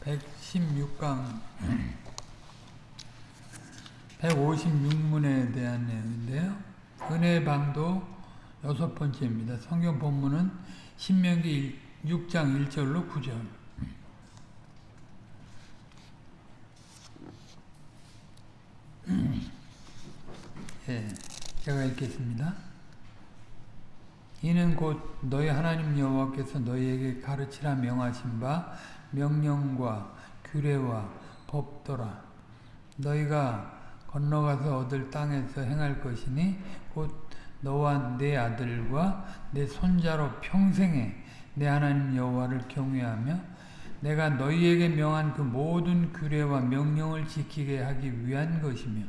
116강 156문에 대한 내용인데요. 은혜의 방도 여섯 번째입니다. 성경 본문은 신명기 6장 1절로 9절 예, 제가 읽겠습니다. 이는 곧 너희 하나님 여호와께서 너희에게 가르치라 명하신 바 명령과 규례와 법도라. 너희가 건너가서 얻을 땅에서 행할 것이니 곧 너와 내 아들과 내 손자로 평생에 내 하나님 여호와를 경외하며 내가 너희에게 명한 그 모든 규례와 명령을 지키게 하기 위한 것이며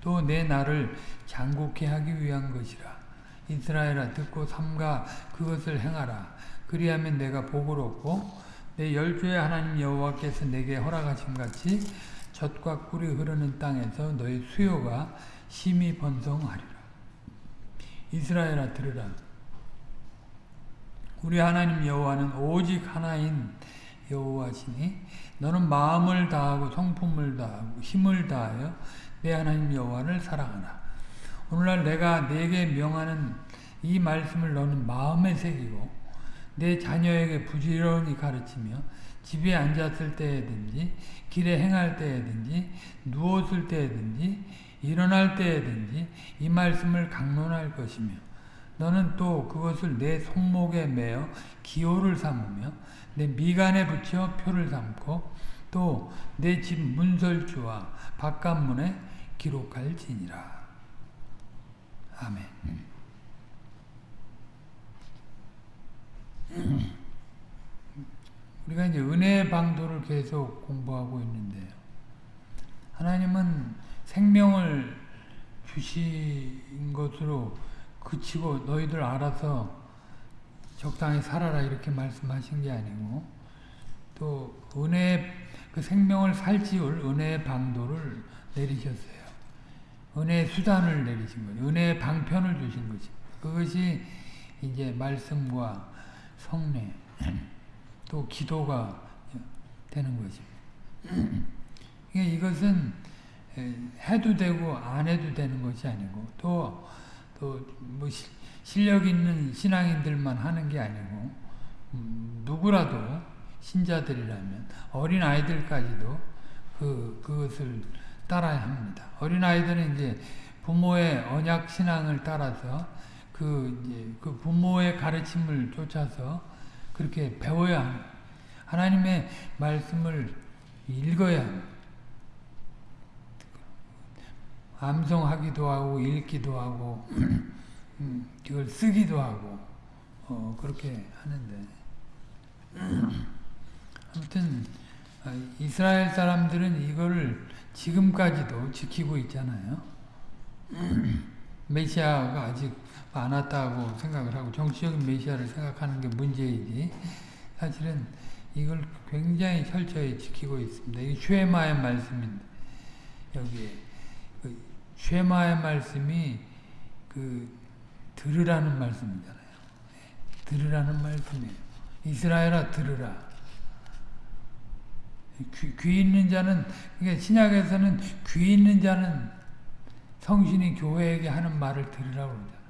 또 내 나를 장국케 하기 위한 것이라. 이스라엘아 듣고 삼가 그것을 행하라. 그리하면 내가 복을 얻고 내 열조의 하나님 여호와께서 내게 허락하신 같이 젖과 꿀이 흐르는 땅에서 너희 수요가 심히 번성하리라. 이스라엘아 들으라. 우리 하나님 여호와는 오직 하나인 여호와시니 너는 마음을 다하고 성품을 다하고 힘을 다하여 내 하나님 여호와를 사랑하라. 오늘날 내가 내게 명하는 이 말씀을 너는 마음에 새기고 내 자녀에게 부지런히 가르치며 집에 앉았을 때에든지 길에 행할 때에든지 누웠을 때에든지 일어날 때에든지 이 말씀을 강론할 것이며 너는 또 그것을 내 손목에 매어 기호를 삼으며 내 미간에 붙여 표를 삼고 또 내 집 문설주와 바깥문에 기록할지니라. 아멘. 우리가 이제 은혜의 방도를 계속 공부하고 있는데요. 하나님은 생명을 주신 것으로 그치고 너희들 알아서 적당히 살아라 이렇게 말씀하신 게 아니고 또 은혜 그 생명을 살지울 은혜의 방도를 내리셨어요. 은혜의 수단을 내리신 거죠. 은혜의 방편을 주신 거죠. 그것이 이제 말씀과 성례 또 기도가 되는 거죠. 이것은 해도 되고 안 해도 되는 것이 아니고 또 또뭐 실력 있는 신앙인들만 하는 게 아니고 음, 누구라도 신자들이라면 어린 아이들까지도 그 그것을 따라야 합니다. 어린 아이들은 이제 부모의 언약 신앙을 따라서 그 이제 그 부모의 가르침을 쫓아서 그렇게 배워야 합니다. 하나님의 말씀을 읽어야 합니다. 암송하기도 하고 읽기도 하고 음, 그걸 쓰기도 하고 어, 그렇게 하는데 아무튼 이스라엘 사람들은 이거를 지금까지도 지키고 있잖아요. 메시아가 아직 안 왔다고 생각을 하고 정치적인 메시아를 생각하는 게 문제이지 사실은 이걸 굉장히 철저히 지키고 있습니다. 이 쉐마의 말씀인데 여기에 그 쉐마의 말씀이 그 들으라는 말씀이잖아요. 들으라는 말씀이에요. 이스라엘아 들으라. 귀, 귀 있는 자는 그러니까 신약에서는 귀 있는 자는 성신이 교회에게 하는 말을 들으라고 그러잖아요.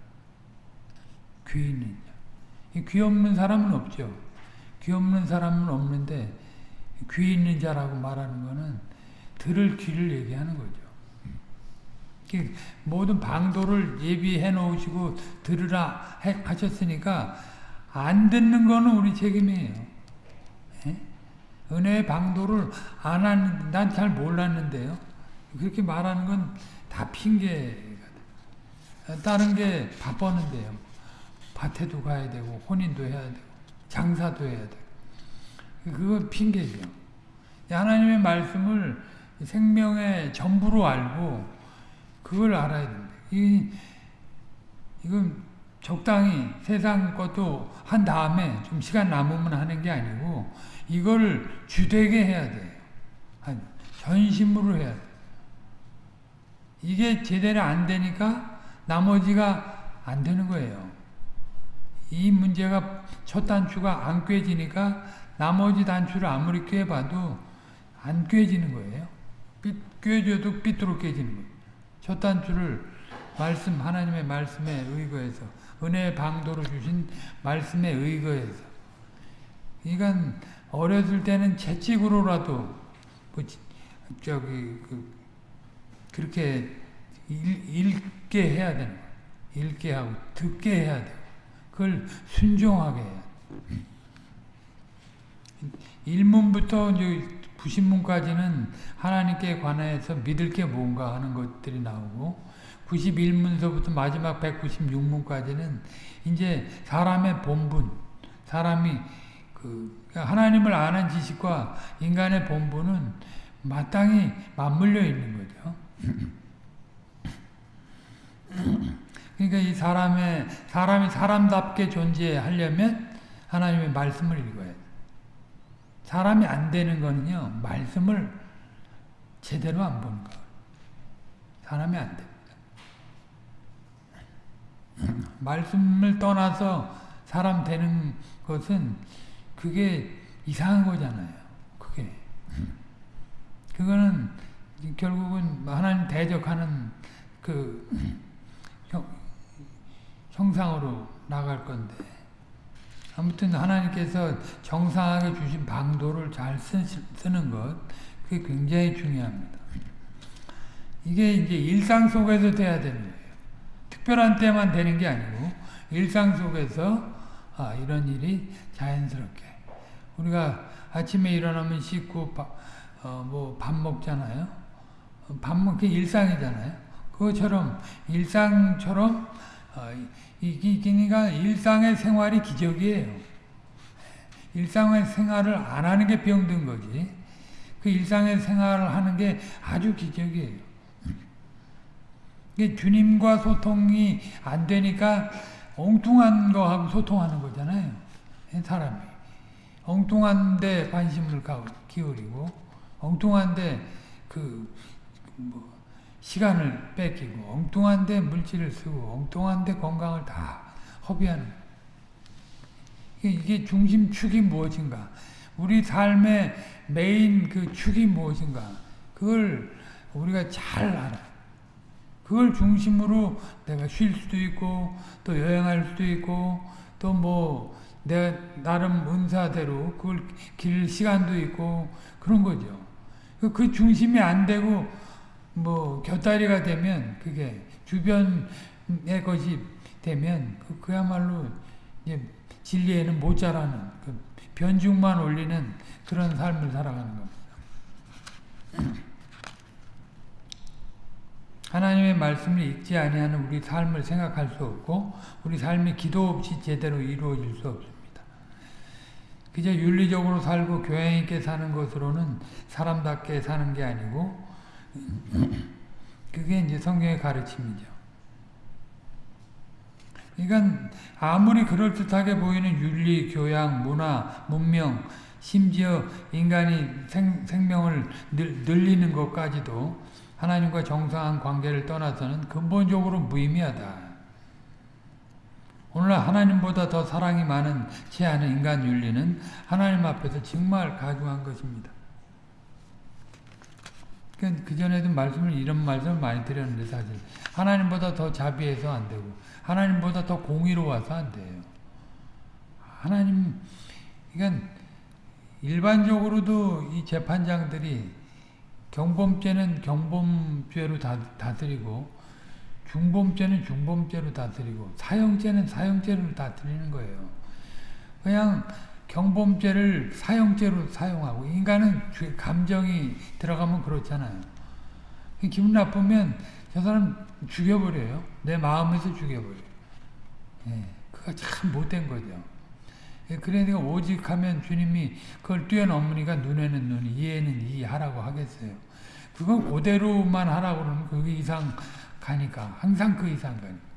귀 있는 자. 귀 없는 사람은 없죠. 귀 없는 사람은 없는데 귀 있는 자라고 말하는 거는 들을 귀를 얘기하는 거죠. 모든 방도를 예비해 놓으시고 들으라 하셨으니까 안 듣는 거는 우리 책임이에요. 에? 은혜의 방도를 안 하는, 난잘 몰랐는데요. 그렇게 말하는 건 다 핑계가 다른 게 바빴는데요. 밭에도 가야 되고, 혼인도 해야 되고, 장사도 해야 되고. 그건 핑계죠. 하나님의 말씀을 생명의 전부로 알고, 그걸 알아야 된다. 이, 이건 적당히 세상 것도 한 다음에 좀 시간 남으면 하는 게 아니고, 이걸 주되게 해야 돼요. 전심으로 해야 돼 이게 제대로 안 되니까 나머지가 안 되는 거예요. 이 문제가 첫 단추가 안 꿰지니까 나머지 단추를 아무리 꿰봐도 안 꿰지는 거예요. 삐, 꿰줘도 삐뚤어 깨지는 거예요. 첫 단추를 말씀 하나님의 말씀에 의거해서 은혜의 방도로 주신 말씀에 의거해서 그러니까 어렸을 때는 채찍으로라도 뭐 저기 그 그렇게 읽, 읽게 해야 되는 거예요. 읽게 하고 듣게 해야 돼요. 그걸 순종하게 해야 돼요. 1문부터 이제 90문까지는 하나님께 관해서 믿을 게 뭔가 하는 것들이 나오고 91문서부터 마지막 196문까지는 이제 사람의 본분, 사람이 그 하나님을 아는 지식과 인간의 본분은 마땅히 맞물려 있는 거죠. 그러니까 이 사람의 사람이 사람답게 존재하려면 하나님의 말씀을 읽어야 돼. 사람이 안 되는 거는요 말씀을 제대로 안 보는 거. 사람이 안 됩니다. 말씀을 떠나서 사람 되는 것은 그게 이상한 거잖아요. 그게 그거는 결국은 하나님 대적하는 그 형, 형상으로 나갈 건데 아무튼 하나님께서 정상하게 주신 방도를 잘 쓰, 쓰는 것 그게 굉장히 중요합니다. 이게 이제 일상 속에서 돼야 되는 거예요. 특별한 때만 되는 게 아니고 일상 속에서 아, 이런 일이 자연스럽게 우리가 아침에 일어나면 씻고 어, 뭐밥 먹잖아요. 밥 먹기 일상이잖아요. 그것처럼 일상처럼 어, 이기니까 일상의 생활이 기적이에요. 일상의 생활을 안 하는 게 병든 거지. 그 일상의 생활을 하는 게 아주 기적이에요. 주님과 소통이 안 되니까 엉뚱한 거하고 소통하는 거잖아요. 사람이. 엉뚱한 데 관심을 기울이고 엉뚱한 데그 뭐 시간을 뺏기고 엉뚱한 데 물질을 쓰고 엉뚱한 데 건강을 다 허비하는. 이게 중심축이 무엇인가? 우리 삶의 메인 그 축이 무엇인가? 그걸 우리가 잘 알아요. 그걸 중심으로 내가 쉴 수도 있고 또 여행할 수도 있고 또뭐 내 나름 은사대로 그걸 길 시간도 있고 그런 거죠. 그 중심이 안 되고 뭐 곁다리가 되면 그게 주변의 것이 되면 그, 그야말로 이제 진리에는 못 자라는 그 변죽만 올리는 그런 삶을 살아가는 겁니다. 하나님의 말씀을 읽지 아니하는 우리 삶을 생각할 수 없고 우리 삶이 기도 없이 제대로 이루어질 수 없습니다. 그저 윤리적으로 살고 교양 있게 사는 것으로는 사람답게 사는 게 아니고 그게 이제 성경의 가르침이죠. 그러니까 아무리 그럴듯하게 보이는 윤리, 교양, 문화, 문명, 심지어 인간이 생, 생명을 늘, 늘리는 것까지도 하나님과 정상한 관계를 떠나서는 근본적으로 무의미하다. 오늘날 하나님보다 더 사랑이 많은 채하는 인간 윤리는 하나님 앞에서 정말 가중한 것입니다. 그 전에도 말씀을 이런 말씀을 많이 드렸는데 사실 하나님보다 더 자비해서 안 되고 하나님보다 더 공의로워서 안 돼요. 하나님 그러니까 일반적으로도 이 재판장들이 경범죄는 경범죄로 다, 다스리고 중범죄는 중범죄로 다스리고 사형죄는 사형죄로 다스리는 거예요. 그냥 경범죄를 사형죄로 사용하고 인간은 감정이 들어가면 그렇잖아요. 기분 나쁘면 저 사람 죽여버려요. 내 마음에서 죽여버려요. 예, 그거 참 못된 거죠. 예, 그러니까 오직 하면 주님이 그걸 뛰어넘으니까 눈에는 눈, 이에는 이 하라고 하겠어요. 그건 그대로만 하라고 그러면 그 이상 가니까. 항상 그 이상 가니까.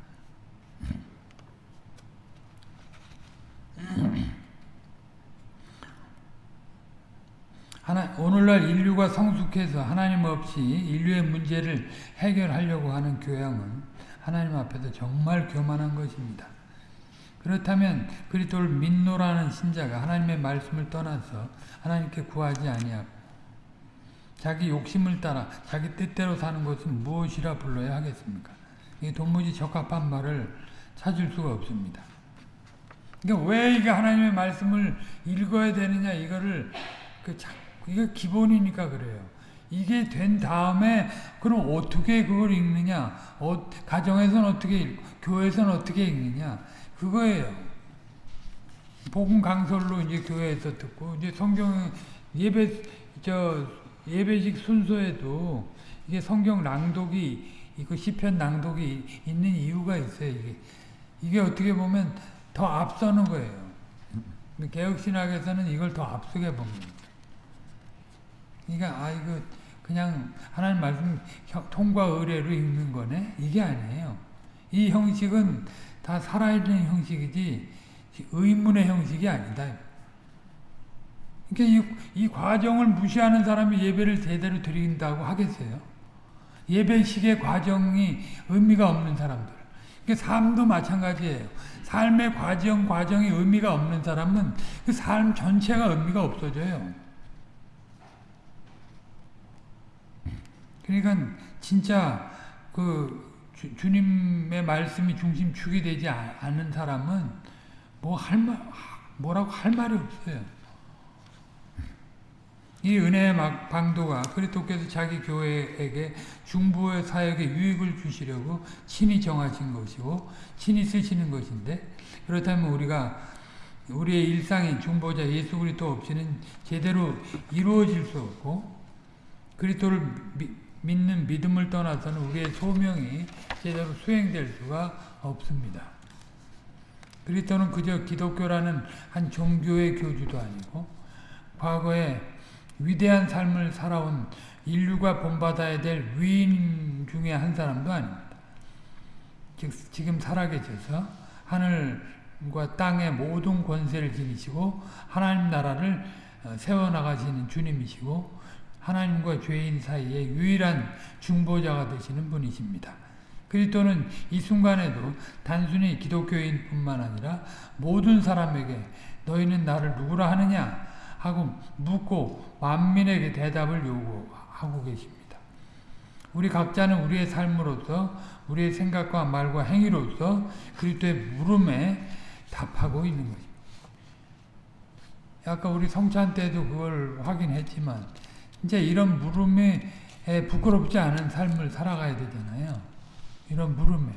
하나, 오늘날 인류가 성숙해서 하나님 없이 인류의 문제를 해결하려고 하는 교양은 하나님 앞에서 정말 교만한 것입니다. 그렇다면 그리스도를 믿노라는 신자가 하나님의 말씀을 떠나서 하나님께 구하지 아니하고 자기 욕심을 따라 자기 뜻대로 사는 것은 무엇이라 불러야 하겠습니까? 이 도무지 적합한 말을 찾을 수가 없습니다. 그러니까 왜 이게 하나님의 말씀을 읽어야 되느냐 이거를 그 자, 이게 기본이니까 그래요. 이게 된 다음에 그럼 어떻게 그걸 읽느냐? 어, 가정에서는 어떻게 읽고 교회에서는 어떻게 읽느냐? 그거예요. 복음 강설로 이제 교회에서 듣고 이제 성경 예배 저 예배식 순서에도 이게 성경 낭독이 이거 시편 낭독이 있는 이유가 있어요. 이게 이게 어떻게 보면 더 앞서는 거예요. 개혁신학에서는 이걸 더 앞서게 봅니다. 그러니까 아 이거 그냥 하나님 말씀 통과 의례로 읽는 거네 이게 아니에요. 이 형식은 다 살아있는 형식이지 의문의 형식이 아니다. 그러니까 이, 이 과정을 무시하는 사람이 예배를 제대로 드린다고 하겠어요? 예배식의 과정이 의미가 없는 사람들. 그러니까 삶도 마찬가지예요. 삶의 과정, 과정이 의미가 없는 사람은 그 삶 전체가 의미가 없어져요. 그러니까 진짜 그 주, 님의 말씀이 중심축이 되지 않은 사람은 뭐 할 말, 뭐라고 할 말이 없어요. 이 은혜의 방도가 그리스도께서 자기 교회에게 중보의 사역에 유익을 주시려고 친히 정하신 것이고 친히 쓰시는 것인데 그렇다면 우리가 우리의 일상인 중보자 예수 그리스도 없이는 제대로 이루어질 수 없고 그리스도를 믿는 믿음을 떠나서는 우리의 소명이 제대로 수행될 수가 없습니다. 그리스도는 그저 기독교라는 한 종교의 교주도 아니고 과거에 위대한 삶을 살아온 인류가 본받아야 될 위인 중에 한 사람도 아닙니다. 즉 지금 살아계셔서 하늘과 땅의 모든 권세를 지니시고 하나님 나라를 어, 세워나가시는 주님이시고 하나님과 죄인 사이에 유일한 중보자가 되시는 분이십니다. 그리스도는 이 순간에도 단순히 기독교인 뿐만 아니라 모든 사람에게 너희는 나를 누구라 하느냐 하고 묻고 만민에게 대답을 요구하고 계십니다. 우리 각자는 우리의 삶으로서 우리의 생각과 말과 행위로서 그리스도의 물음에 답하고 있는 것입니다. 아까 우리 성찬 때도 그걸 확인했지만 이제 이런 물음에 부끄럽지 않은 삶을 살아가야 되잖아요. 이런 물음에.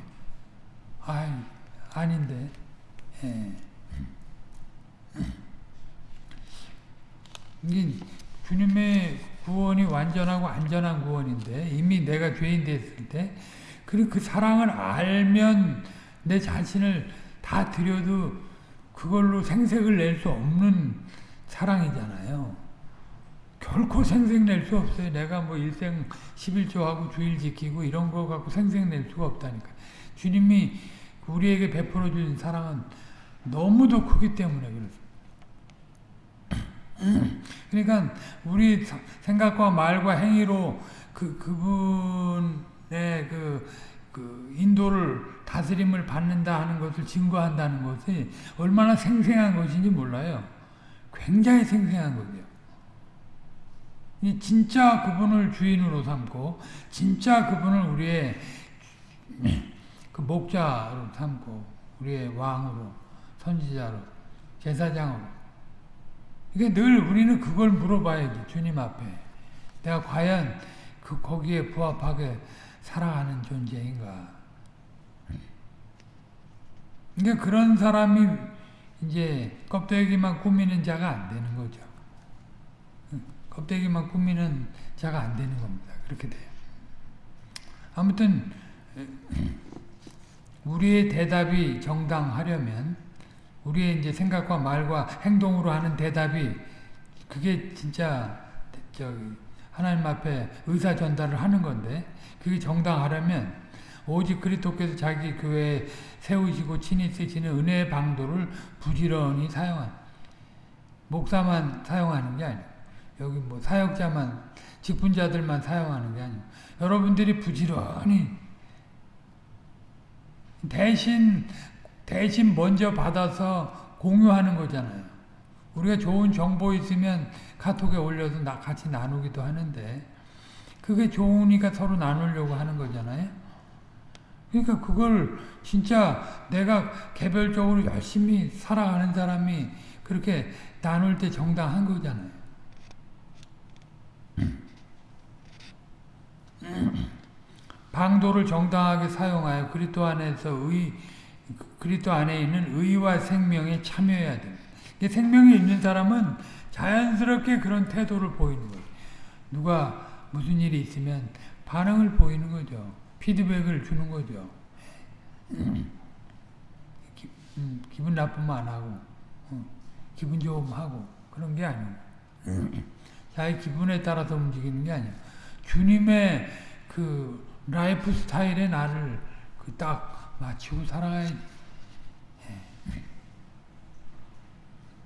아 아닌데. 예. 이게 주님의 구원이 완전하고 안전한 구원인데 이미 내가 죄인 됐을 때 그리고 그 사랑을 알면 내 자신을 다 드려도 그걸로 생색을 낼 수 없는 사랑이잖아요. 결코 생색 낼 수 없어요. 내가 뭐 일생 11조하고 주일 지키고 이런 거 갖고 생색 낼 수가 없다니까. 주님이 우리에게 베풀어 준 사랑은 너무도 크기 때문에 그렇습니다. 그러니까 우리 생각과 말과 행위로 그 그분의 그, 그 인도를 다스림을 받는다 하는 것을 증거한다는 것이 얼마나 생생한 것인지 몰라요. 굉장히 생생한 거죠. 진짜 그분을 주인으로 삼고 진짜 그분을 우리의 그 목자로 삼고 우리의 왕으로 선지자로 제사장으로 이게 늘 우리는 그걸 물어봐야지 주님 앞에 내가 과연 그 거기에 부합하게 살아가는 존재인가 그러니까 그런 사람이 이제 껍데기만 꾸미는 자가 안 되는 거죠. 껍데기만 꾸미는 자가 안 되는 겁니다. 그렇게 돼요. 아무튼 우리의 대답이 정당하려면 우리의 이제 생각과 말과 행동으로 하는 대답이 그게 진짜 저기 하나님 앞에 의사 전달을 하는 건데 그게 정당하려면 오직 그리스도께서 자기 교회에 세우시고 친히 쓰시는 은혜의 방도를 부지런히 사용한 목사만 사용하는 게 아니에요. 여기 뭐 사역자만 직분자들만 사용하는 게 아니고 여러분들이 부지런히 대신 대신 먼저 받아서 공유하는 거잖아요. 우리가 좋은 정보 있으면 카톡에 올려서 나 같이 나누기도 하는데 그게 좋으니까 서로 나누려고 하는 거잖아요. 그러니까 그걸 진짜 내가 개별적으로 열심히 살아가는 사람이 그렇게 나눌 때 정당한 거잖아요. 방도를 정당하게 사용하여 그리스도 안에서 의 그리스도 안에 있는 의와 생명에 참여해야 됩니다. 생명이 있는 사람은 자연스럽게 그런 태도를 보이는 거예요. 누가 무슨 일이 있으면 반응을 보이는 거죠. 피드백을 주는 거죠. 기, 음, 분 나쁘면 안 하고 어, 기분 좋으면 하고 그런 게 아니고 자기 기분에 따라서 움직이는 게 아니에요. 주님의 그 라이프 스타일에 나를 그 딱 맞추고 살아가야지. 예.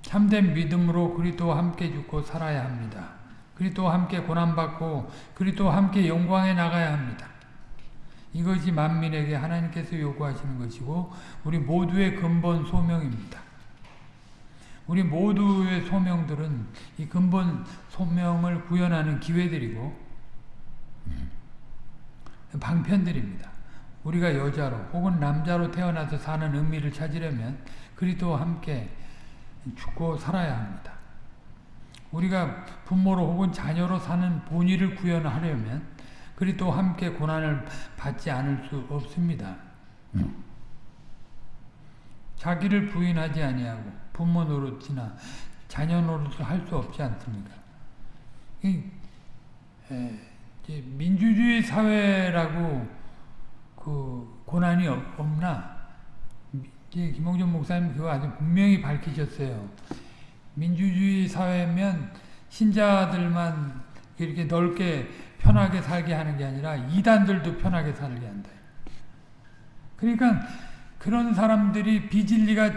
참된 믿음으로 그리스도와 함께 죽고 살아야 합니다. 그리스도와 함께 고난받고 그리스도와 함께 영광에 나가야 합니다. 이것이 만민에게 하나님께서 요구하시는 것이고 우리 모두의 근본 소명입니다. 우리 모두의 소명들은 이 근본 소명을 구현하는 기회들이고 방편들입니다. 우리가 여자로 혹은 남자로 태어나서 사는 의미를 찾으려면 그리스도와 함께 죽고 살아야 합니다. 우리가 부모로 혹은 자녀로 사는 본의를 구현하려면 그리스도와 함께 고난을 받지 않을 수 없습니다. 자기를 부인하지 아니하고 부모 노릇이나 자녀 노릇을 할 수 없지 않습니까? 이, 에, 민주주의 사회라고 그 고난이 없나? 김홍준 목사님 그거 아주 분명히 밝히셨어요. 민주주의 사회면 신자들만 이렇게 넓게 편하게 살게 하는 게 아니라 이단들도 편하게 살게 한다. 그러니까 그런 사람들이 비진리가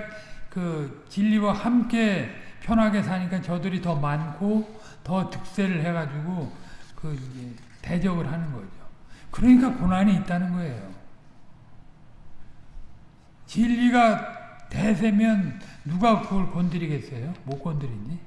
그 진리와 함께 편하게 사니까 저들이 더 많고 더 득세를 해가지고 그 대적을 하는 거죠. 그러니까 고난이 있다는 거예요. 진리가 대세면 누가 그걸 건드리겠어요? 못 건드리니?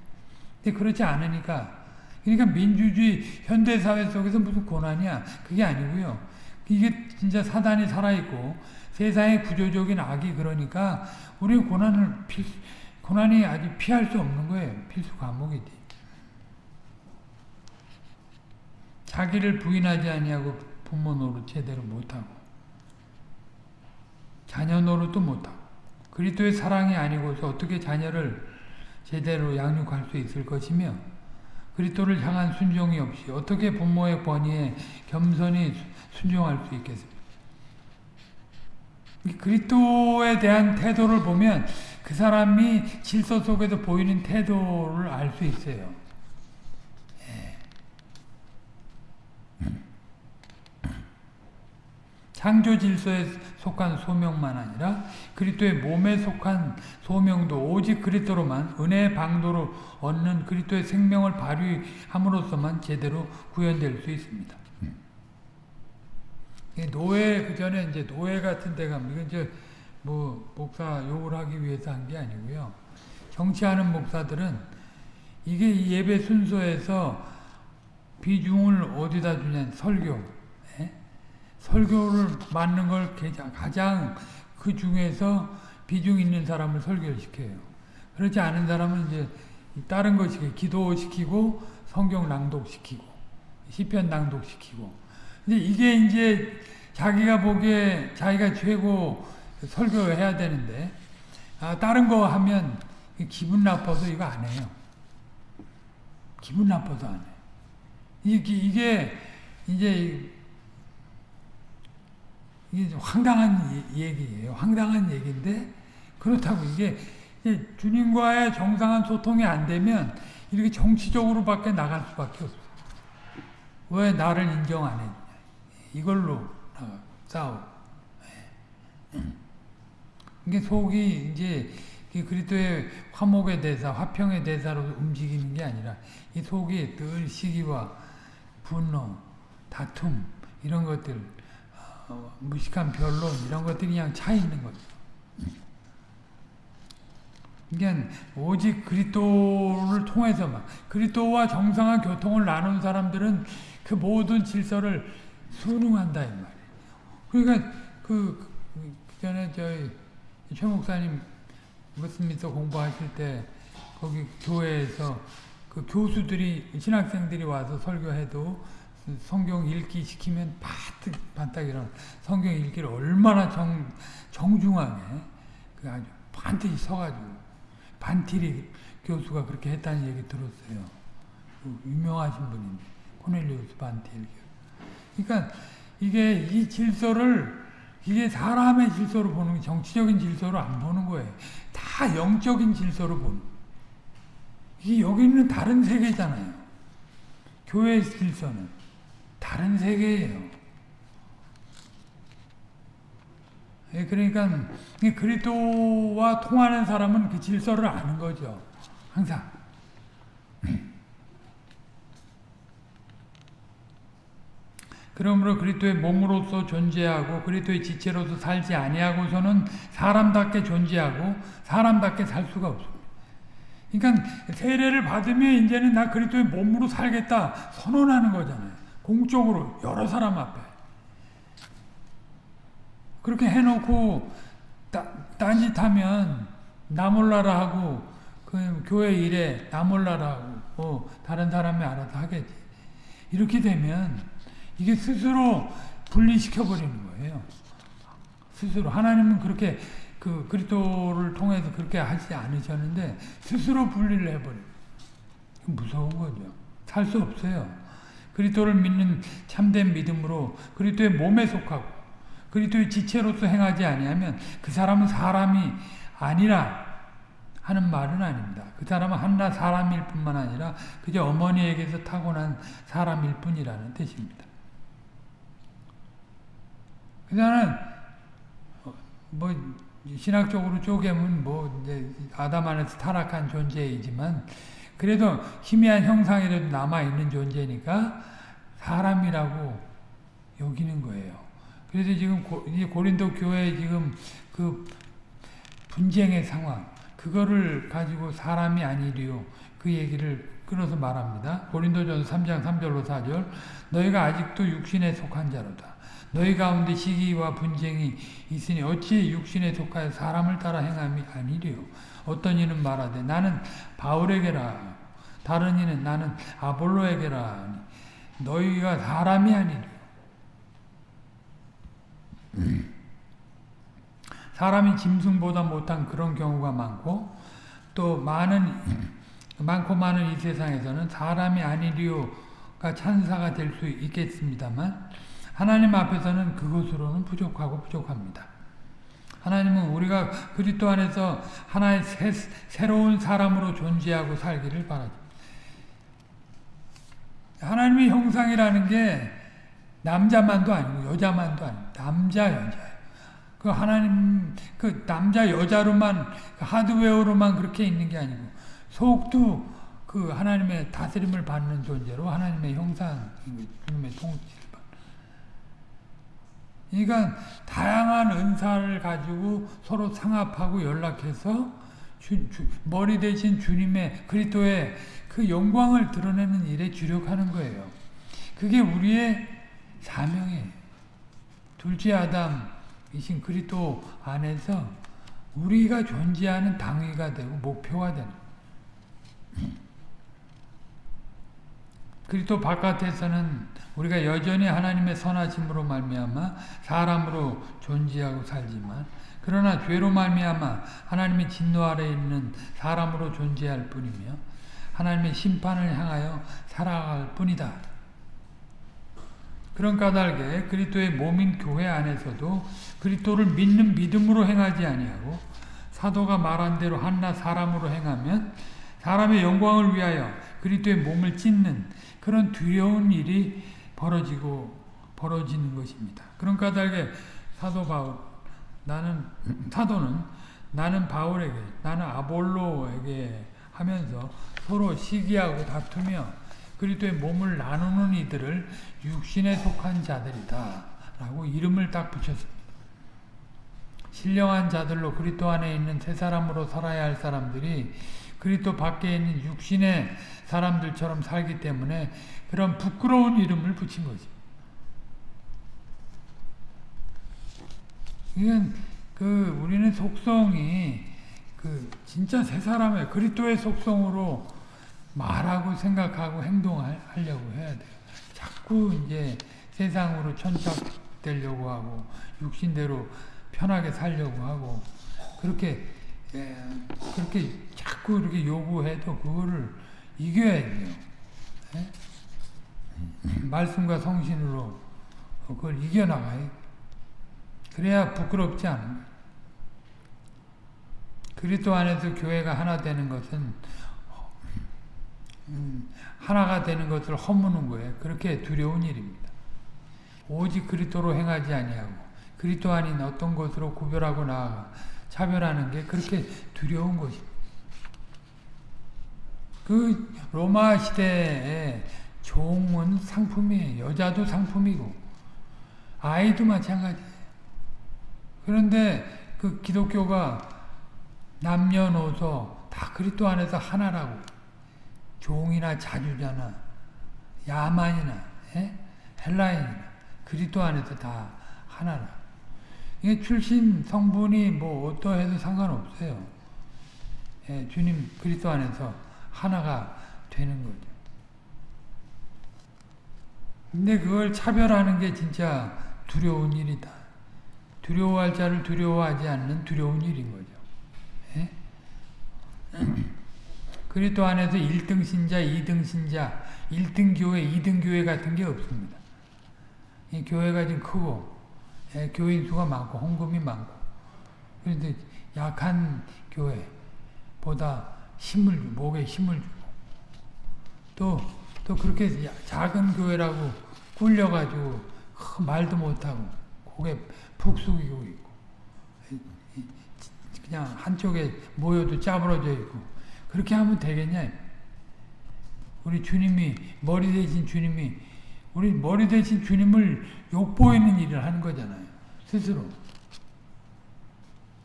근데 그렇지 않으니까 그러니까 민주주의 현대사회 속에서 무슨 고난이야? 그게 아니고요. 이게 진짜 사단이 살아있고 세상의 구조적인 악이 그러니까 우리 고난을 피, 고난이 아주 피할 수 없는 거예요. 필수 과목이지. 자기를 부인하지 아니하고 부모 노릇 제대로 못하고 자녀 노릇도 못하고 그리스도의 사랑이 아니고서 어떻게 자녀를 제대로 양육할 수 있을 것이며 그리스도를 향한 순종이 없이 어떻게 부모의 권위에 겸손히 순종할 수 있겠습니까? 그리스도에 대한 태도를 보면 그 사람이 질서 속에서 보이는 태도를 알 수 있어요. 창조 질서에 속한 소명만 아니라 그리스도의 몸에 속한 소명도 오직 그리스도로만 은혜의 방도로 얻는 그리스도의 생명을 발휘함으로써만 제대로 구현될 수 있습니다. 노예 그 전에 이제 노예 같은 데가 이건 이제 뭐 목사 욕을 하기 위해서 한 게 아니고요. 정치하는 목사들은 이게 예배 순서에서 비중을 어디다 주냐 설교 설교를 맡는 걸 가장 그 중에서 비중 있는 사람을 설교를 시켜요. 그렇지 않은 사람은 이제 다른 거 시켜 기도시키고 성경 낭독시키고 시편 낭독시키고 근데 이게 이제 자기가 보기에 자기가 최고 설교해야 되는데 아, 다른 거 하면 기분 나빠서 이거 안 해요. 기분 나빠서 안 해. 이게, 이게 이제 이게 황당한 얘기예요. 황당한 얘기인데 그렇다고 이게 주님과의 정상한 소통이 안 되면 이렇게 정치적으로 밖에 나갈 수밖에 없어. 왜 나를 인정 안 했냐? 이걸로 싸우. 이게 속이 이제 그리스도의 화목의 대사, 화평의 대사로 움직이는 게 아니라 이 속이 늘 시기와 분노, 다툼 이런 것들 어, 무식한 변론 이런 것들이 그냥 차 있는 거죠. 그러니까 오직 그리스도를 통해서만 그리스도와 정상한 교통을 나눈 사람들은 그 모든 질서를 순응한다 이 말이에요. 그러니까 그, 그 전에 저희 최 목사님 무스미서 공부하실 때 거기 교회에서 그 교수들이 신학생들이 와서 설교해도 성경 읽기 시키면 바득 반딱 일어 성경 읽기를 얼마나 정 정중하게 그 아주 반드시 서가지고 반티리 교수가 그렇게 했다는 얘기 들었어요. 그 유명하신 분인데 코넬리우스 반티리. 그러니까 이게 이 질서를 이게 사람의 질서로 보는 게 정치적인 질서로 안 보는 거예요. 다 영적인 질서로 보는. 이게 여기는 다른 세계잖아요. 교회의 질서는 다른 세계예요. 예, 그러니까 그리스도와 통하는 사람은 그 질서를 아는 거죠. 항상. 그러므로 그리스도의 몸으로서 존재하고 그리스도의 지체로서 살지 아니하고서는 사람답게 존재하고 사람답게 살 수가 없습니다. 그러니까 세례를 받으면 이제는 나 그리스도의 몸으로 살겠다 선언하는 거잖아요. 공적으로 여러 사람 앞에. 그렇게 해놓고 따, 딴짓하면 나 몰라라 하고 그 교회 일에 나 몰라라 하고 뭐 다른 사람이 알아서 하겠지. 이렇게 되면 이게 스스로 분리시켜 버리는 거예요. 스스로 하나님은 그렇게 그 그리스도를 통해서 그렇게 하지 않으셨는데 스스로 분리를 해버려. 무서운 거죠. 살 수 없어요. 그리스도를 믿는 참된 믿음으로 그리스도의 몸에 속하고 그리스도의 지체로서 행하지 아니하면 그 사람은 사람이 아니라 하는 말은 아닙니다. 그 사람은 한나 사람일 뿐만 아니라 그저 어머니에게서 타고난 사람일 뿐이라는 뜻입니다. 그다는 뭐 신학적으로 쪼개면 뭐 아담 안에서 타락한 존재이지만 그래도 희미한 형상이라도 남아 있는 존재니까 사람이라고 여기는 거예요. 그래서 지금 고, 고린도 교회 지금 그 분쟁의 상황 그거를 가지고 사람이 아니리요 그 얘기를 끊어서 말합니다. 고린도전서 3장 3절로 4절 너희가 아직도 육신에 속한 자로다. 너희 가운데 시기와 분쟁이 있으니 어찌 육신에 속하여 사람을 따라 행함이 아니리요. 어떤 이는 말하되 나는 바울에게라 다른 이는 나는 아볼로에게라 너희가 사람이 아니리요. 사람이 짐승보다 못한 그런 경우가 많고 또 많은 많고 많은 이 세상에서는 사람이 아니리요가 찬사가 될 수 있겠습니다만 하나님 앞에서는 그것으로는 부족하고 부족합니다. 하나님은 우리가 그리스도 안에서 하나의 새, 새로운 사람으로 존재하고 살기를 바라죠. 하나님의 형상이라는 게 남자만도 아니고 여자만도 아니고 남자 여자예요. 그 하나님 그 남자 여자로만 그 하드웨어로만 그렇게 있는 게 아니고 속도 그 하나님의 다스림을 받는 존재로 하나님의 형상 주님의 통치 그러니까 다양한 은사를 가지고 서로 상합하고 연락해서 주, 주, 머리 대신 주님의 그리스도의 그 영광을 드러내는 일에 주력하는 거예요. 그게 우리의 사명이에요. 둘째 아담이신 그리스도 안에서 우리가 존재하는 당위가 되고 목표가 되는 그리스도 바깥에서는 우리가 여전히 하나님의 선하심으로 말미암아 사람으로 존재하고 살지만 그러나 죄로 말미암아 하나님의 진노 아래 있는 사람으로 존재할 뿐이며 하나님의 심판을 향하여 살아갈 뿐이다. 그런 까닭에 그리스도의 몸인 교회 안에서도 그리스도를 믿는 믿음으로 행하지 아니하고 사도가 말한 대로 한나 사람으로 행하면 사람의 영광을 위하여 그리스도의 몸을 찢는 그런 두려운 일이 벌어지고 벌어지는 것입니다. 그런 까닭에 사도 바울 나는 사도는 나는 바울에게 나는 아볼로에게 하면서 서로 시기하고 다투며 그리스도의 몸을 나누는 이들을 육신에 속한 자들이다 라고 이름을 딱 붙였습니다. 신령한 자들로 그리스도 안에 있는 새 사람으로 살아야 할 사람들이 그리스도 밖에 있는 육신의 사람들처럼 살기 때문에 그런 부끄러운 이름을 붙인 거지. 이건 그 우리는 속성이 그 진짜 새 사람의 그리스도의 속성으로 말하고 생각하고 행동하려고 해야 돼요. 자꾸 이제 세상으로 천착되려고 하고 육신대로 편하게 살려고 하고 그렇게 예, 그렇게 자꾸 이렇게 요구해도 그거를 이겨야 돼요. 예? 말씀과 성신으로 그걸 이겨나가요. 그래야 부끄럽지 않은 그리스도 안에서 교회가 하나 되는 것은 음, 하나가 되는 것을 허무는 거예요. 그렇게 두려운 일입니다. 오직 그리스도로 행하지 아니하고 그리스도 아닌 어떤 것으로 구별하고 나아가 차별하는 게 그렇게 두려운 것입니다. 그 로마 시대에 종은 상품이에요. 여자도 상품이고 아이도 마찬가지예요. 그런데 그 기독교가 남녀노소 다 그리스도 안에서 하나라고 종이나 자주자나 야만이나 예? 헬라인이나 그리스도 안에서 다 하나라. 이게 출신 성분이 뭐 어떠해도 상관없어요. 예, 주님 그리스도 안에서 하나가 되는 거죠. 근데 그걸 차별하는 게 진짜 두려운 일이다. 두려워할 자를 두려워하지 않는 두려운 일인 거죠. 예? 그리스도 안에서 1등 신자, 2등 신자, 1등 교회, 2등 교회 같은 게 없습니다. 이 교회가 좀 크고 예, 교인 수가 많고 헌금이 많고. 그런데 약한 교회보다 힘을 주고 목에 힘을 주고. 또, 또 그렇게 작은 교회라고 굴려가지고 말도 못하고 고개 푹 숙이고 있고. 그냥 한쪽에 모여도 짜부러져 있고. 그렇게 하면 되겠냐? 우리 주님이 머리 대신 주님이 우리 머리 대신 주님을 욕보이는 일을 하는 거잖아요. 스스로.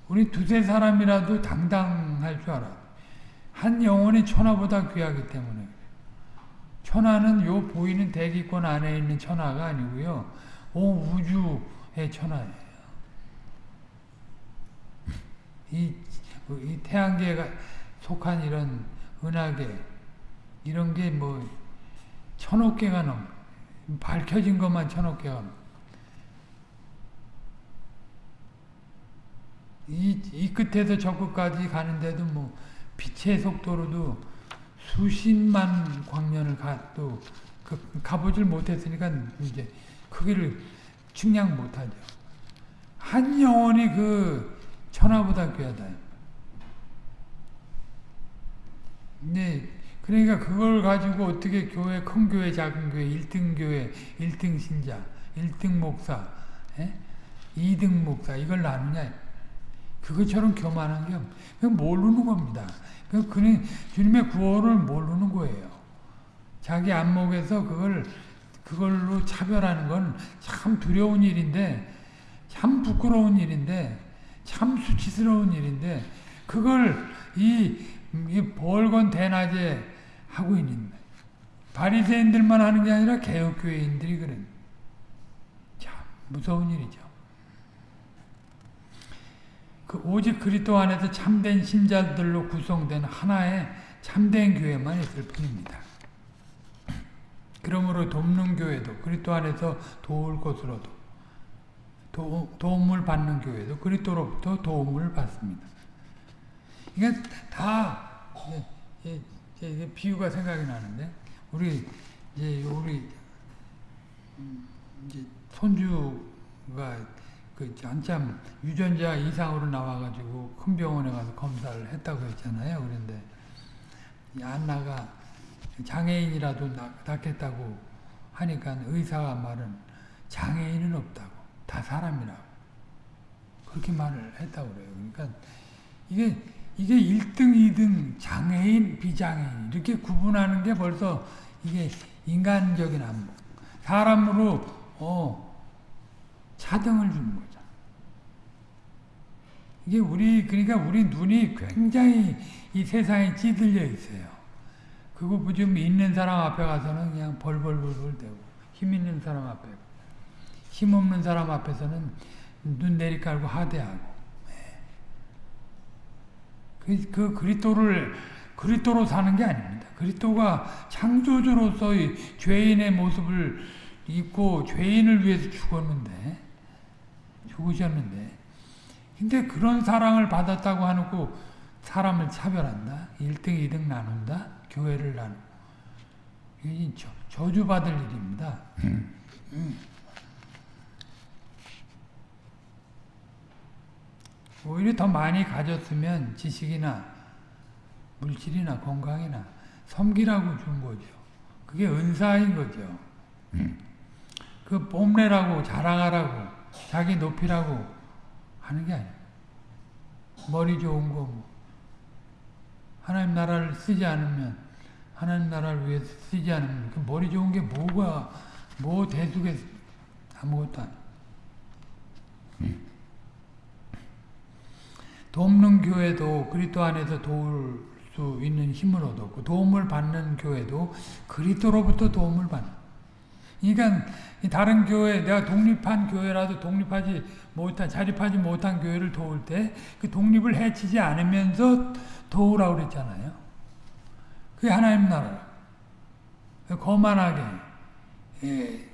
우리 두세 사람이라도 당당할 줄 알아 한 영혼이 천하보다 귀하기 때문에. 천하는 요 보이는 대기권 안에 있는 천하가 아니고요. 온 우주의 천하예요. 이, 이 태양계가 속한 이런 은하계 이런 게 뭐 천억 개가 넘 밝혀진 것만 개가 넘 이, 이 끝에서 저 끝까지 가는데도 뭐 빛의 속도로도 수십만 광년을 가도 그, 가보질 못했으니까 이제 크기를 측량 못하죠. 한 영혼이 그 천하보다 귀하다. 네, 그러니까 그걸 가지고 어떻게 교회, 큰 교회, 작은 교회, 1등 교회, 1등 신자, 1등 목사, 에? 2등 목사 이걸 나누냐. 그것처럼 교만한 게 그건 모르는 겁니다. 그는 주님의 구원을 모르는 거예요. 자기 안목에서 그걸 그걸로 차별하는 건 참 두려운 일인데 참 부끄러운 일인데 참 수치스러운 일인데 그걸 이, 이 벌건 대낮에 하고 있는 바리새인들만 하는 게 아니라 개혁교회인들이 그런 참 무서운 일이죠. 그 오직 그리스도 안에서 참된 신자들로 구성된 하나의 참된 교회만 있을 뿐입니다. 그러므로 돕는 교회도 그리스도 안에서 도울 것으로도 도, 도움을 받는 교회도 그리스도로부터 도움을 받습니다. 이게 다 이제, 이제 비유가 생각이 나는데 우리 이제 우리 이제 손주가 그 한참 유전자 이상으로 나와가지고 큰 병원에 가서 검사를 했다고 했잖아요. 그런데 안나가 장애인이라도 낳겠다고 하니까 의사가 말은 장애인은 없다고 다 사람이라고 그렇게 말을 했다고 그래요. 그러니까 이게 이게 1등, 2등, 장애인, 비장애인 이렇게 구분하는 게 벌써 이게 인간적인 안목. 사람으로 어 차등을 주는 거죠. 이게 우리 그러니까 우리 눈이 굉장히 이 세상에 찌들려 있어요. 그거 좀 있는 사람 앞에 가서는 그냥 벌벌벌벌 대고 힘 있는 사람 앞에 힘 없는 사람 앞에서는 눈 내리깔고 하대하고 예. 그, 그 그리스도를 그리스도로 사는 게 아닙니다. 그리스도가 창조주로서의 죄인의 모습을 입고 죄인을 위해서 죽었는데 죽으셨는데 근데 그런 사랑을 받았다고 하고 사람을 차별한다. 1등, 2등 나눈다. 교회를 나누고. 이게 저주받을 일입니다. 오히려 더 많이 가졌으면 지식이나 물질이나 건강이나 섬기라고 준 거죠. 그게 은사인 거죠. 그 뽐내라고 자랑하라고 자기 높이라고 하는 게 아니에요. 머리 좋은 거 뭐. 하나님 나라를 쓰지 않으면 하나님 나라를 위해서 쓰지 않으면 그 머리 좋은 게 뭐가 뭐 대속에 아무것도 아니에요. 돕는 교회도 그리스도 안에서 도울 수 있는 힘을 얻었고 도움을 받는 교회도 그리스도로부터 도움을 받는 그러니까 다른 교회 내가 독립한 교회라도 독립하지 못한 자립하지 못한 교회를 도울 때 그 독립을 해치지 않으면서 도우라고 그랬잖아요. 그게 하나님 나라. 거만하게 예,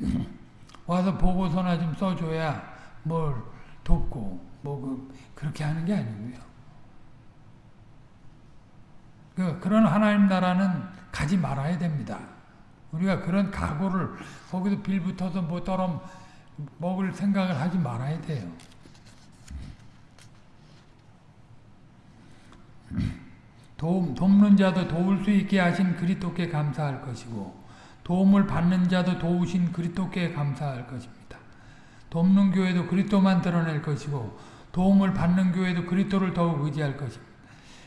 와서 보고서나 좀 써줘야 뭘 돕고 뭐 그, 그렇게 하는 게 아니고요. 그, 그런 하나님 나라는 가지 말아야 됩니다. 우리가 그런 각오를 거기서 빌붙어서 뭐처럼 먹을 생각을 하지 말아야 돼요. 도움, 돕는 자도 도울 수 있게 하신 그리스도께 감사할 것이고 도움을 받는 자도 도우신 그리스도께 감사할 것입니다. 돕는 교회도 그리스도만 드러낼 것이고 도움을 받는 교회도 그리스도를 더욱 의지할 것입니다.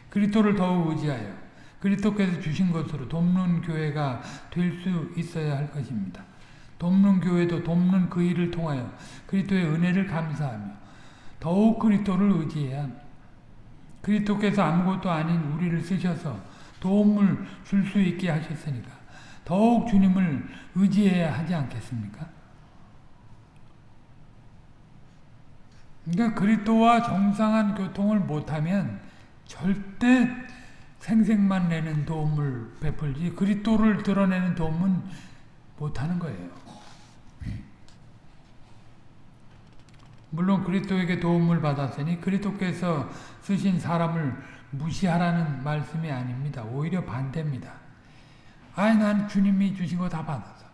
그리스도를 더욱 의지하여 그리스도께서 주신 것으로 돕는 교회가 될 수 있어야 할 것입니다. 돕는 교회도 돕는 그 일을 통하여 그리스도의 은혜를 감사하며 더욱 그리스도를 의지해야. 그리스도께서 아무것도 아닌 우리를 쓰셔서 도움을 줄 수 있게 하셨으니까 더욱 주님을 의지해야 하지 않겠습니까? 그러니까 그리스도와 정상한 교통을 못하면 절대 생색만 내는 도움을 베풀지 그리스도를 드러내는 도움은 못하는 거예요. 물론 그리스도에게 도움을 받았으니 그리스도께서 쓰신 사람을 무시하라는 말씀이 아닙니다. 오히려 반대입니다. 아이 난 주님이 주신 거 다 받아서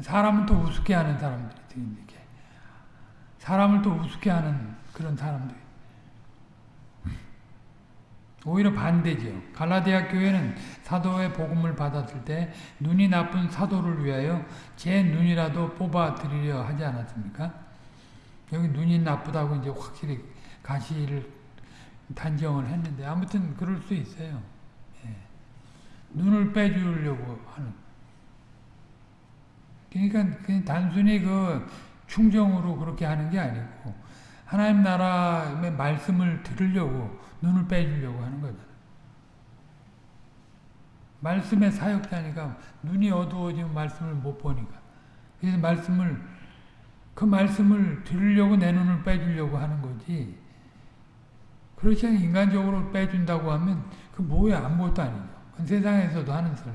사람은 또 우습게 하는 사람들이 사람을 또 우습게 하는 그런 사람들 오히려 반대죠. 갈라디아 교회는 사도의 복음을 받았을 때 눈이 나쁜 사도를 위하여 제 눈이라도 뽑아 드리려 하지 않았습니까? 여기 눈이 나쁘다고 이제 확실히 가시를 단정을 했는데 아무튼 그럴 수 있어요. 예. 눈을 빼주려고 하는. 그러니까 그냥 단순히 그 충정으로 그렇게 하는 게 아니고 하나님 나라의 말씀을 들으려고 눈을 빼주려고 하는 거잖 말씀의 사역자니까 눈이 어두워지면 말씀을 못 보니까 그래서 말씀을 그 말씀을 들으려고 내 눈을 빼주려고 하는 거지. 그렇지 않 인간적으로 빼준다고 하면 그 뭐야 아무것도 아니죠. 그 세상에서도 하는 소리.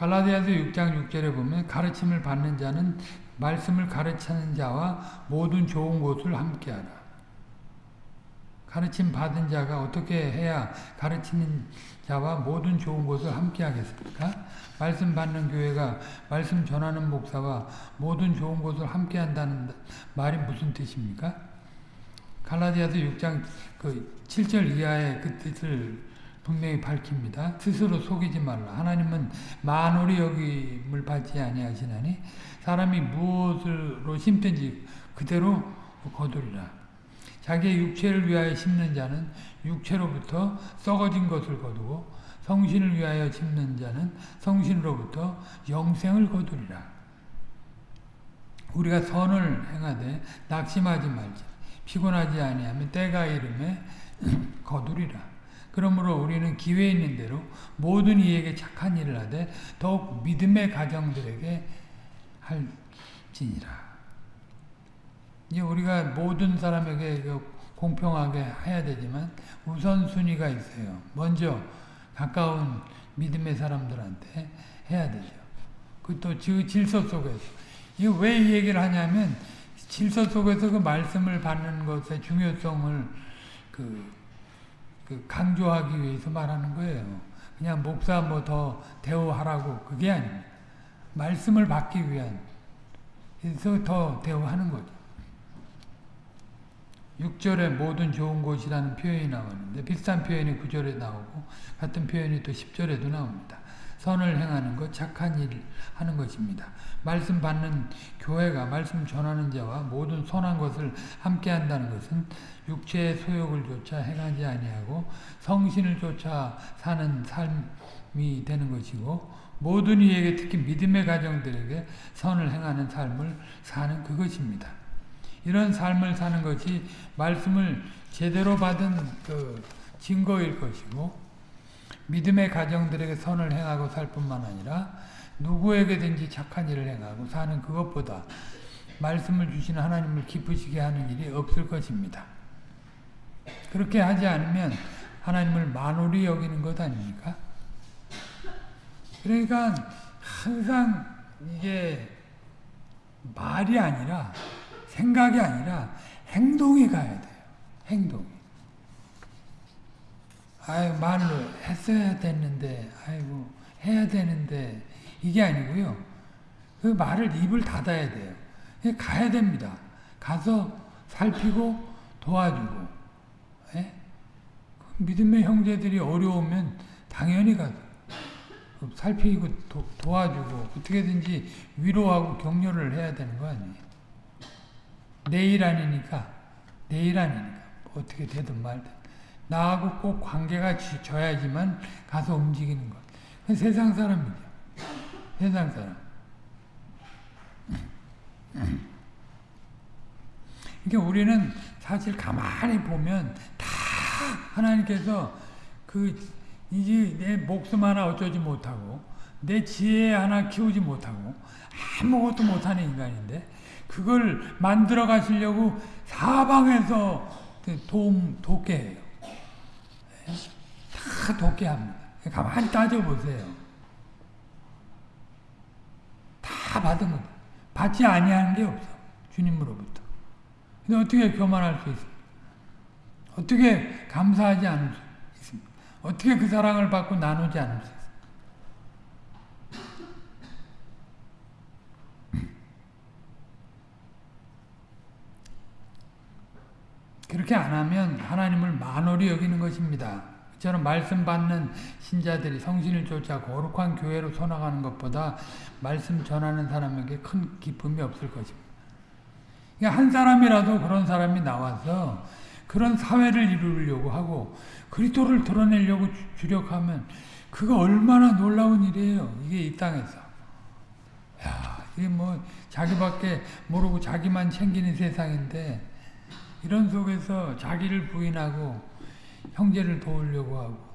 갈라디아서 6장 6절에 보면 가르침을 받는 자는 말씀을 가르치는 자와 모든 좋은 것을 함께하라. 가르침 받은 자가 어떻게 해야 가르치는 자와 모든 좋은 것을 함께 하겠습니까? 말씀 받는 교회가 말씀 전하는 목사와 모든 좋은 것을 함께 한다는 말이 무슨 뜻입니까? 갈라디아서 6장 그 7절 이하의 그 뜻을 분명히 밝힙니다. 스스로 속이지 말라. 하나님은 만홀이 여김을 받지 아니하시나니 사람이 무엇으로 심든지 그대로 거두리라. 자기의 육체를 위하여 심는 자는 육체로부터 썩어진 것을 거두고 성신을 위하여 심는 자는 성신으로부터 영생을 거두리라. 우리가 선을 행하되 낙심하지 말자. 피곤하지 아니하면 때가 이름에 거두리라. 그러므로 우리는 기회 있는 대로 모든 이에게 착한 일을 하되 더욱 믿음의 가정들에게 할지니라. 이제 우리가 모든 사람에게 공평하게 해야 되지만 우선순위가 있어요. 먼저 가까운 믿음의 사람들한테 해야 되죠. 그또 질서 속에서. 이거 왜이 얘기를 하냐면 질서 속에서 그 말씀을 받는 것의 중요성을 그, 그 강조하기 위해서 말하는 거예요. 그냥 목사 뭐 더 대우하라고 그게 아닙니다. 말씀을 받기 위한 그래서 더 대우하는 거죠. 6절에 모든 좋은 곳이라는 표현이 나오는데 비슷한 표현이 9절에 나오고 같은 표현이 또 10절에도 나옵니다. 선을 행하는 것, 착한 일 하는 것입니다. 말씀 받는 교회가 말씀 전하는 자와 모든 선한 것을 함께 한다는 것은 육체의 소욕을 쫓아 행하지 아니하고 성신을 쫓아 사는 삶이 되는 것이고 모든 이에게 특히 믿음의 가정들에게 선을 행하는 삶을 사는 그것입니다. 이런 삶을 사는 것이 말씀을 제대로 받은 그 증거일 것이고 믿음의 가정들에게 선을 행하고 살 뿐만 아니라 누구에게든지 착한 일을 행하고 사는 그것보다 말씀을 주시는 하나님을 기쁘시게 하는 일이 없을 것입니다. 그렇게 하지 않으면 하나님을 만홀히 여기는 것 아닙니까? 그러니까 항상 이게 말이 아니라 생각이 아니라 행동이 가야 돼요. 행동이. 아유 말로 했어야 됐는데 아이고 해야 되는데 이게 아니고요. 그 말을 입을 닫아야 돼요. 가야 됩니다. 가서 살피고 도와주고 예? 믿음의 형제들이 어려우면 당연히 가서 살피고 도, 도와주고 어떻게든지 위로하고 격려를 해야 되는 거 아니에요. 내일 아니니까 내일 아니니까 어떻게 되든 말든 나하고 꼭 관계가 져야지만 가서 움직이는 것. 세상 사람이죠. 세상 사람. 그러니까 우리는 사실 가만히 보면 다 하나님께서 그 이제 내 목숨 하나 어쩌지 못하고 내 지혜 하나 키우지 못하고 아무것도 못하는 인간인데 그걸 만들어 가시려고 사방에서 도움 돕게 해요. 다 돕게 합니다. 가만히 따져보세요. 다 받은 것 받지 아니하는 게 없어. 주님으로부터. 근데 어떻게 교만할 수 있습니까? 어떻게 감사하지 않을 수 있습니까? 어떻게 그 사랑을 받고 나누지 않을 수 있습니까? 그렇게 안 하면 하나님을 만홀히 여기는 것입니다. 저는 말씀 받는 신자들이 성신을 쫓아 거룩한 교회로 서나가는 것보다 말씀 전하는 사람에게 큰 기쁨이 없을 것입니다. 그러니까 한 사람이라도 그런 사람이 나와서 그런 사회를 이루려고 하고 그리스도를 드러내려고 주력하면 그거 얼마나 놀라운 일이에요. 이게 이 땅에서. 야, 이게 뭐 자기밖에 모르고 자기만 챙기는 세상인데 이런 속에서 자기를 부인하고 형제를 도우려고 하고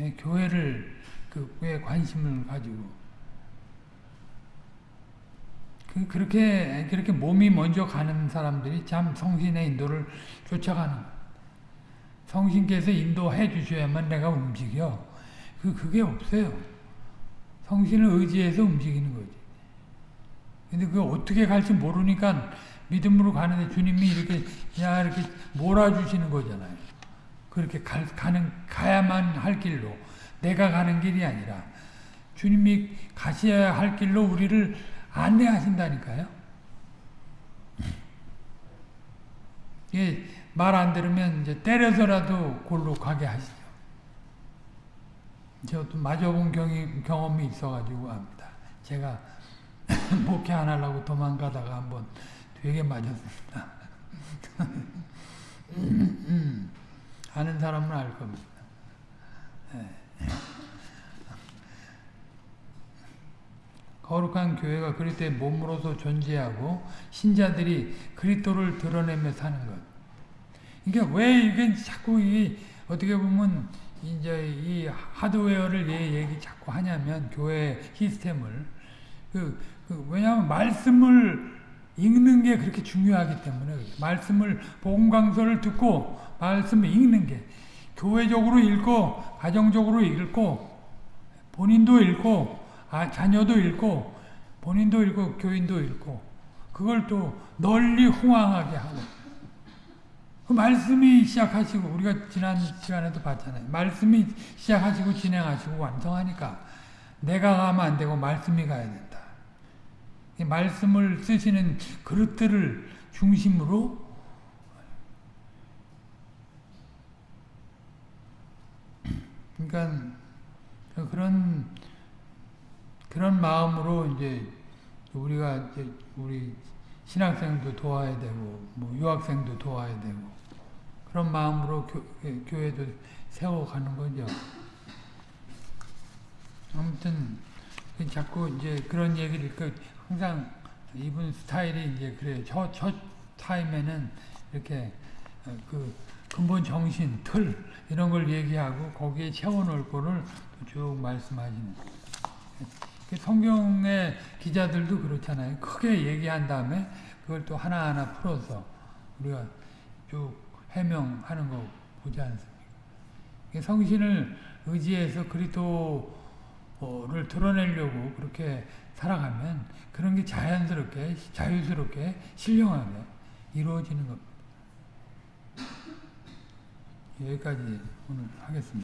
예, 교회를 그에 관심을 가지고 그 그렇게 그렇게 몸이 먼저 가는 사람들이 참 성신의 인도를 쫓아가는 성신께서 인도해 주셔야만 내가 움직여 그 그게 없어요. 성신을 의지해서 움직이는 거지. 근데 그 어떻게 갈지 모르니까 믿음으로 가는데 주님이 이렇게 야 이렇게 몰아주시는 거잖아요. 그렇게 가, 가는 가야만 할 길로 내가 가는 길이 아니라 주님이 가셔야 할 길로 우리를 안내하신다니까요. 말안 들으면 이제 때려서라도 골로 가게 하시죠. 저도 맞아본 경이, 경험이 있어가지고 압니다. 제가 목회 안 하려고 도망가다가 한번 되게 맞았습니다. 아는 사람은 알 겁니다. 네. 거룩한 교회가 그리스도의 몸으로서 존재하고 신자들이 그리스도를 드러내며 사는 것. 그러니까 왜 이게 자꾸 이 어떻게 보면 이제 이 하드웨어를 얘 얘기 자꾸 하냐면 교회 시스템을 그, 그 왜냐하면 말씀을 읽는 게 그렇게 중요하기 때문에. 말씀을 복음 강서를 듣고 말씀을 읽는 게 교회적으로 읽고 가정적으로 읽고 본인도 읽고 아, 자녀도 읽고 본인도 읽고 교인도 읽고 그걸 또 널리 홍황하게 하고 그 말씀이 시작하시고 우리가 지난 시간에도 봤잖아요. 말씀이 시작하시고 진행하시고 완성하니까 내가 가면 안 되고 말씀이 가야 된다. 이 말씀을 쓰시는 그릇들을 중심으로 그러니까 그런 그런 마음으로 이제 우리가 이제 우리 신학생도 도와야 되고 뭐 유학생도 도와야 되고 그런 마음으로 교, 교회도 세워가는 거죠. 아무튼 자꾸 이제 그런 얘기를 그 항상 이분 스타일이 이제 그래요. 첫, 첫 타임에는 이렇게 어, 그 근본 정신, 틀 이런 걸 얘기하고 거기에 채워놓을 거를 쭉 말씀하시는. 그 성경의 기자들도 그렇잖아요. 크게 얘기한 다음에 그걸 또 하나하나 풀어서 우리가 쭉 해명하는 거 보지 않습니까? 성신을 의지해서 그리스도를 드러내려고 그렇게 살아가면 그런 게 자연스럽게 자유스럽게 신령하게 이루어지는 겁니다. 여기까지 오늘 하겠습니다.